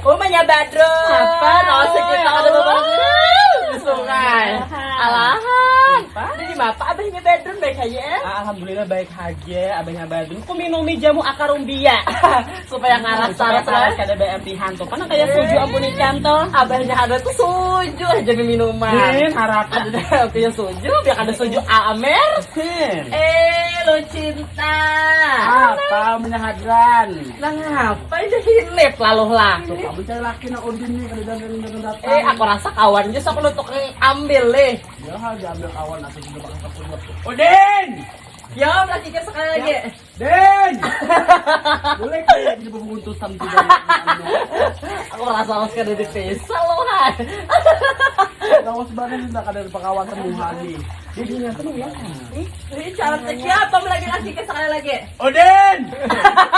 Umanya Badro. Apa? Oh, sekitar ada di sungai. Alahan. Ini di apa abahnya Badrun baik aja ya? Alhamdulillah baik aja, abahnya Badrun. Ku minumi jamu akar umbia. Supaya ngaras Supaya saras saras kada BM pihan tuh. Karena kayak suju ampun ikan. Abahnya ada tuh suju aja minuman. Din, harap. Ada punya suju, biar ada suju Amer. Eh, lo cinta. Apa menyahadran? Nah, ngapain dia hilip lalu lah. Tuh, kamu cari laki na Odin nih kada dan datang. Eh, aku rasa kawan aja sok lu tuh ambil deh. Ya, diambil kawan atau juga bakal kepulot. Odin! Ya, berarti kita sekali lagi. Den! Boleh kayak di pembuntutan tidak Aku rasa harus kada di pesa lo, hai. Kamu sebenarnya tidak ada pekawasan di lagi. Jadi nyata nih ya. Ini cara siapa lagi lagi ke sekali lagi? Odin!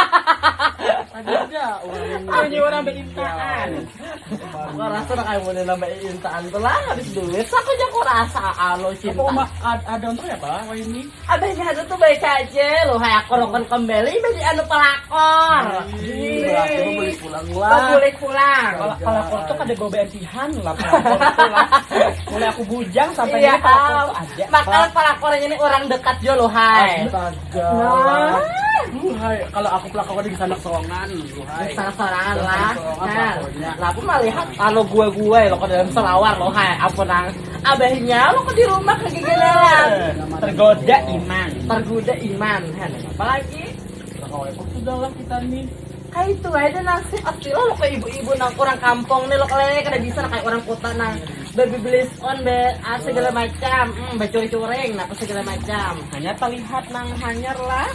Ada aja orang rasa nak nambah intaan tuh lah habis duit. Aku aja aku rasa alo Apa cinta. uma ad- ada untuk ya pak? Wah ini. Abahnya ada tuh baik aja lo, hai aku rokon kembali bagi anu pelakor. Berarti mau beli pulang Kau lah. boleh pulang. Kalau kalau aku tuh kada bawa BMT-han lah. pelakor tuh lah. Mulai aku bujang sampai ini pelakor tuh aja. makanya pelakornya ini orang dekat jo lo, hai. Astaga. Nah. Duh, hai. Kalau aku pelakor di sana soongan. Duh, hai. Salah-salahan lah. Nah, lah aku mah lihat kalau gue gue lo ke dalam selawar lo, hai. Ampun nang. Abahnya lo ke di rumah kegegeran. Tergoda iman. Tergoda iman, kan. Apalagi Kalau itu sudah lah kita nih. kayak itu aja nasi asli lo ke ibu-ibu nang orang kampung nih lo kalian kada bisa nah, kayak orang kota nang baby belis on be ah, segala macam hmm, bacuri-curing apa segala macam Hanya terlihat nang hanyar lah.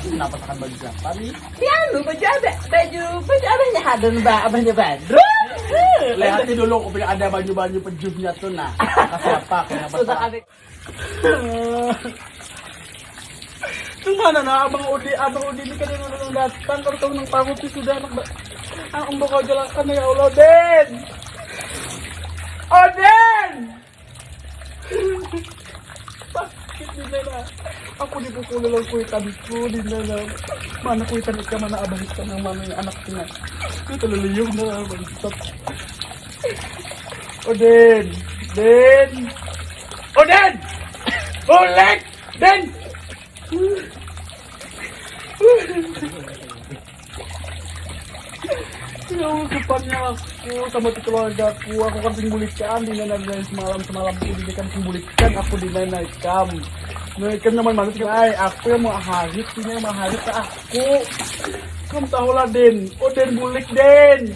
Kenapa tekan baju siapa nih? ya lu baju abe baju baju abahnya hadon ba abahnya badro Lihatin dulu aku punya ada baju-baju pejusnya tuh nah. Kasih apa? Kenapa? sudah abe Itu mana na abang Udi, abang Udi ini kan yang nang datang kalau tahu nang pangut sih sudah anak ba- ang bakal jalankan ya Allah Den. Oden. Sakit di nana. Aku dipukul lang kuitan ko di nana. Mana kuitan ka mana abang ka ng mana yung anak ko na. Ito taluliyong na bangsat. Oden. Den. Oden. Ulit. Den. Ya depannya aku sama keluarga aku, aku kan simbulikan dari semalam semalam itu di kan simbulikan aku di ikam naman malu ay, aku yang mau harit, ini yang mau harit ke aku. Kamu tahu lah Den, oh Den bulik Den,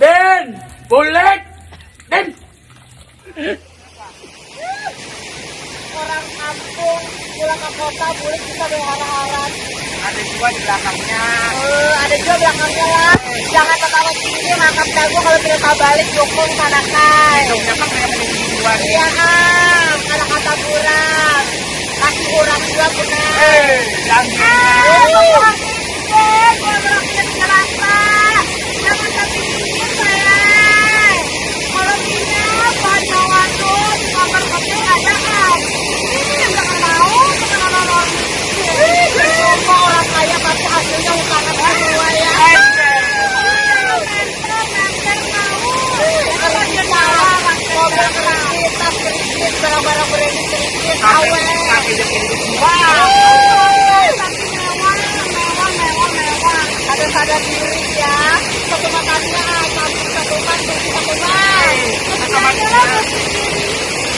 Den, bulik, Den. orang kampung pulang ke kota boleh bisa berharap-harap Ada juga di belakangnya. Eh, ada juga belakangnya lah jangan tertawa sini makan dagu. Kalau tidak balik dukung sana kai Hidungnya kan kayak menunggu iya am anak kata kurang kaki kurang juga benar Eh, jangan. orang kaya kredit kredit, awet. ada sadar diri ya satu makannya satu satu kan satu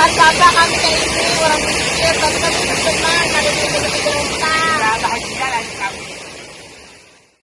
kan bapak kami kayak ini orang miskin tapi kami senang ada di